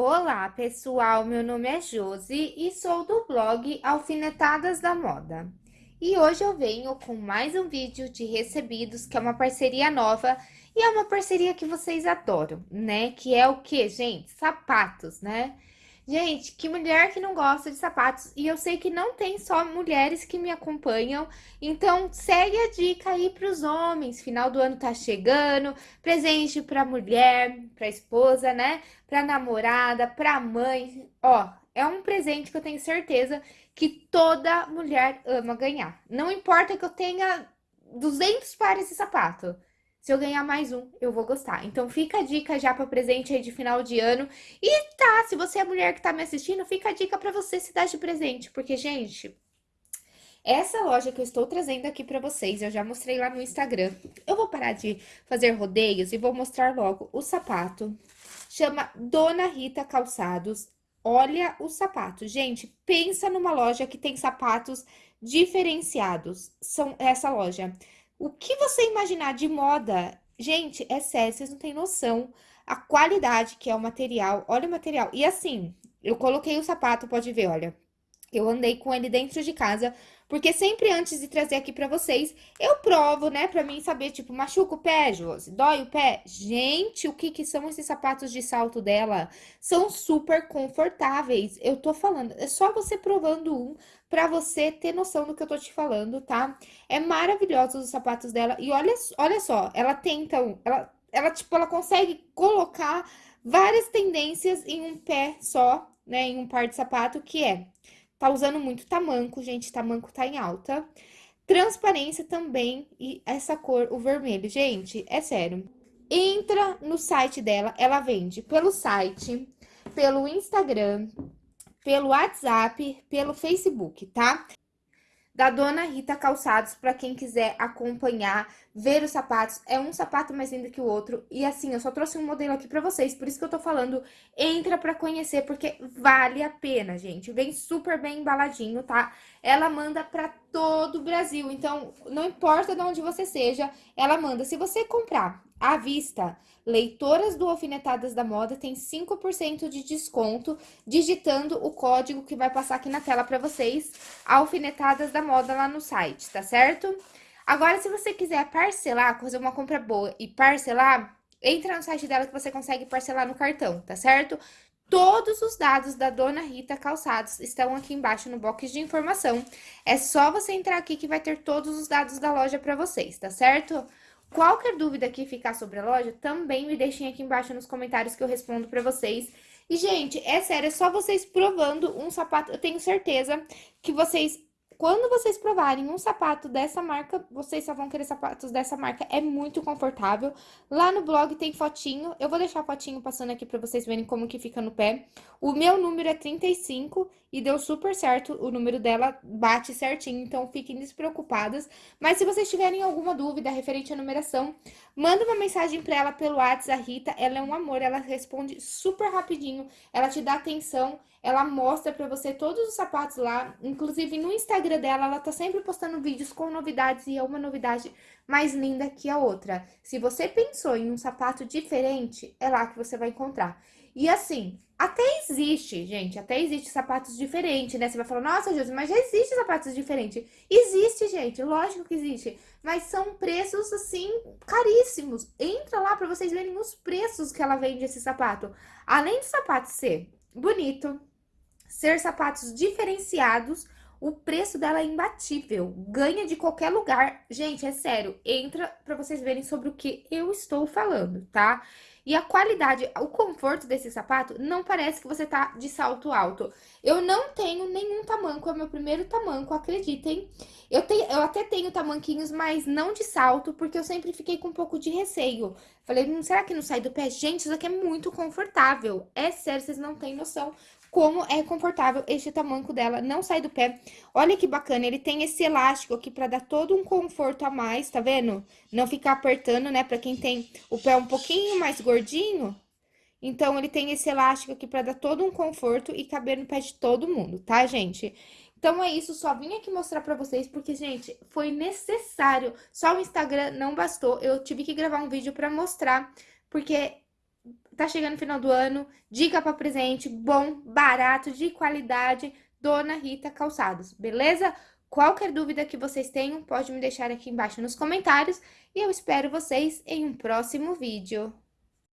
Olá, pessoal! Meu nome é Josi e sou do blog Alfinetadas da Moda. E hoje eu venho com mais um vídeo de recebidos, que é uma parceria nova e é uma parceria que vocês adoram, né? Que é o que, gente? Sapatos, né? Gente, que mulher que não gosta de sapatos. E eu sei que não tem só mulheres que me acompanham. Então, segue a dica aí para os homens. Final do ano tá chegando. Presente para mulher, para esposa, né? Para namorada, para mãe. Ó, é um presente que eu tenho certeza que toda mulher ama ganhar. Não importa que eu tenha 200 pares de sapato. Se eu ganhar mais um, eu vou gostar. Então, fica a dica já para presente aí de final de ano. E tá, se você é mulher que tá me assistindo, fica a dica para você se dar de presente. Porque, gente, essa loja que eu estou trazendo aqui para vocês, eu já mostrei lá no Instagram. Eu vou parar de fazer rodeios e vou mostrar logo o sapato. Chama Dona Rita Calçados. Olha o sapato. Gente, pensa numa loja que tem sapatos diferenciados. São essa loja. O que você imaginar de moda, gente, é sério, vocês não têm noção a qualidade que é o material. Olha o material. E assim, eu coloquei o sapato, pode ver, olha. Eu andei com ele dentro de casa, porque sempre antes de trazer aqui pra vocês, eu provo, né, pra mim saber, tipo, machuca o pé, Josi? Dói o pé? Gente, o que que são esses sapatos de salto dela? São super confortáveis, eu tô falando, é só você provando um pra você ter noção do que eu tô te falando, tá? É maravilhoso os sapatos dela, e olha, olha só, ela tenta, ela, ela, tipo, ela consegue colocar várias tendências em um pé só, né, em um par de sapato, que é Tá usando muito tamanco, gente, tamanco tá em alta. Transparência também e essa cor, o vermelho. Gente, é sério. Entra no site dela, ela vende pelo site, pelo Instagram, pelo WhatsApp, pelo Facebook, tá? Da Dona Rita Calçados, para quem quiser acompanhar, ver os sapatos. É um sapato mais lindo que o outro. E assim, eu só trouxe um modelo aqui para vocês, por isso que eu tô falando, entra para conhecer, porque vale a pena, gente. Vem super bem embaladinho, tá? Ela manda para todo o Brasil, então não importa de onde você seja, ela manda. Se você comprar à vista, leitoras do Alfinetadas da Moda tem 5% de desconto digitando o código que vai passar aqui na tela para vocês, Alfinetadas da Moda lá no site, tá certo? Agora, se você quiser parcelar, fazer uma compra boa e parcelar, entra no site dela que você consegue parcelar no cartão, tá certo? Todos os dados da Dona Rita Calçados estão aqui embaixo no box de informação. É só você entrar aqui que vai ter todos os dados da loja para vocês, tá certo? Qualquer dúvida que ficar sobre a loja, também me deixem aqui embaixo nos comentários que eu respondo pra vocês. E, gente, é sério, é só vocês provando um sapato. Eu tenho certeza que vocês quando vocês provarem um sapato dessa marca, vocês só vão querer sapatos dessa marca. É muito confortável. Lá no blog tem fotinho. Eu vou deixar a fotinho passando aqui pra vocês verem como que fica no pé. O meu número é 35 e deu super certo. O número dela bate certinho, então fiquem despreocupadas. Mas se vocês tiverem alguma dúvida referente à numeração, manda uma mensagem pra ela pelo WhatsApp, a Rita. Ela é um amor, ela responde super rapidinho. Ela te dá atenção ela mostra pra você todos os sapatos lá, inclusive no Instagram dela, ela tá sempre postando vídeos com novidades e é uma novidade mais linda que a outra. Se você pensou em um sapato diferente, é lá que você vai encontrar. E assim, até existe, gente, até existe sapatos diferentes, né? Você vai falar, nossa, Jesus, mas já existe sapatos diferentes. Existe, gente, lógico que existe. Mas são preços, assim, caríssimos. Entra lá pra vocês verem os preços que ela vende esse sapato. Além de sapato ser bonito, ser sapatos diferenciados, o preço dela é imbatível, ganha de qualquer lugar. Gente, é sério, entra para vocês verem sobre o que eu estou falando, tá? E a qualidade, o conforto desse sapato não parece que você tá de salto alto. Eu não tenho nenhum tamanco, é meu primeiro tamanco, acreditem. Eu, tenho, eu até tenho tamanquinhos, mas não de salto, porque eu sempre fiquei com um pouco de receio. Falei, hum, será que não sai do pé? Gente, isso aqui é muito confortável. É sério, vocês não têm noção como é confortável este tamanco dela, não sai do pé. Olha que bacana, ele tem esse elástico aqui pra dar todo um conforto a mais, tá vendo? Não ficar apertando, né, pra quem tem o pé um pouquinho mais gordinho. Então, ele tem esse elástico aqui pra dar todo um conforto e caber no pé de todo mundo, tá, gente? Então, é isso, só vim aqui mostrar pra vocês, porque, gente, foi necessário. Só o Instagram não bastou, eu tive que gravar um vídeo pra mostrar, porque tá chegando o final do ano, dica para presente bom, barato, de qualidade, Dona Rita Calçados, beleza? Qualquer dúvida que vocês tenham, pode me deixar aqui embaixo nos comentários e eu espero vocês em um próximo vídeo.